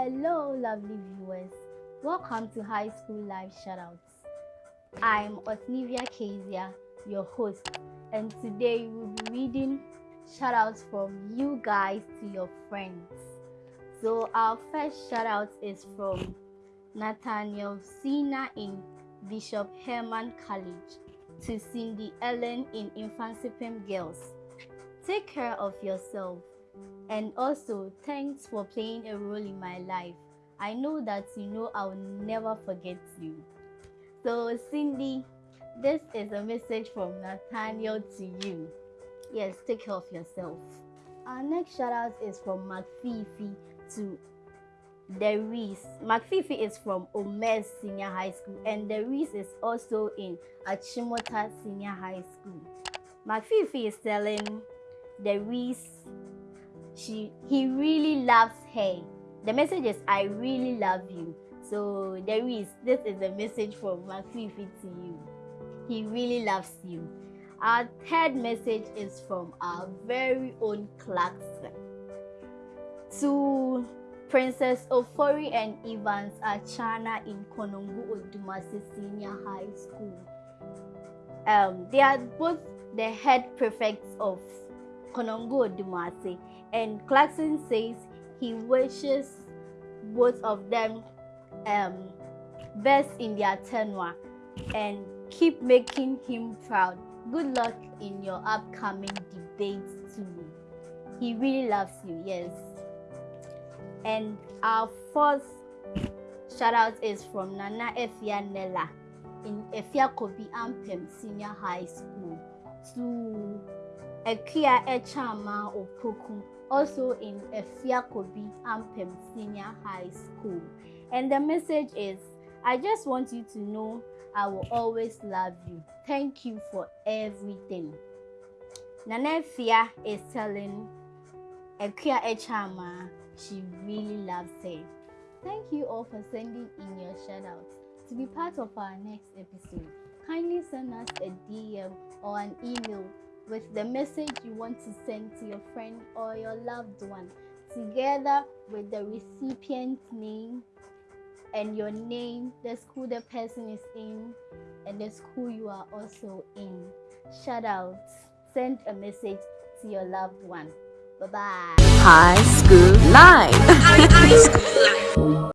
Hello, lovely viewers. Welcome to High School Live Shoutouts. I'm Osnivia Kezia, your host, and today we'll be reading shoutouts from you guys to your friends. So, our first shoutout is from Nathaniel Sina in Bishop Herman College to Cindy Ellen in Infancy Girls. Take care of yourself. And also, thanks for playing a role in my life. I know that you know I'll never forget you. So, Cindy, this is a message from Nathaniel to you. Yes, take care of yourself. Our next shout out is from McFifi to Derice. McFifi is from Omes Senior High School, and Derice is also in Achimota Senior High School. McFifi is telling Derice she he really loves her. The message is I really love you. So there is this is a message from McFifi to you. He really loves you. Our third message is from our very own Clarkson. To Princess Ofori and Evans Achana in Konongo Odumasi Senior High School. Um, they are both the head prefects of Konongo Odumasi and Clarkson says he wishes both of them um, best in their tenure and keep making him proud. Good luck in your upcoming debates too. He really loves you, yes. And our fourth shout out is from Nana Efia Nella in Afia Kobi Ampem Senior High School to Ekia Echama Opoku also in Afia Kobi Ampem Senior High School. And the message is I just want you to know I will always love you. Thank you for everything. Nanefia is telling Ekia Echama she really loves her. Thank you all for sending in your shoutouts. To be part of our next episode, kindly send us a DM or an email with the message you want to send to your friend or your loved one, together with the recipient's name and your name, the school the person is in, and the school you are also in. Shout out, send a message to your loved one. Bye bye. High School Live. High School Live.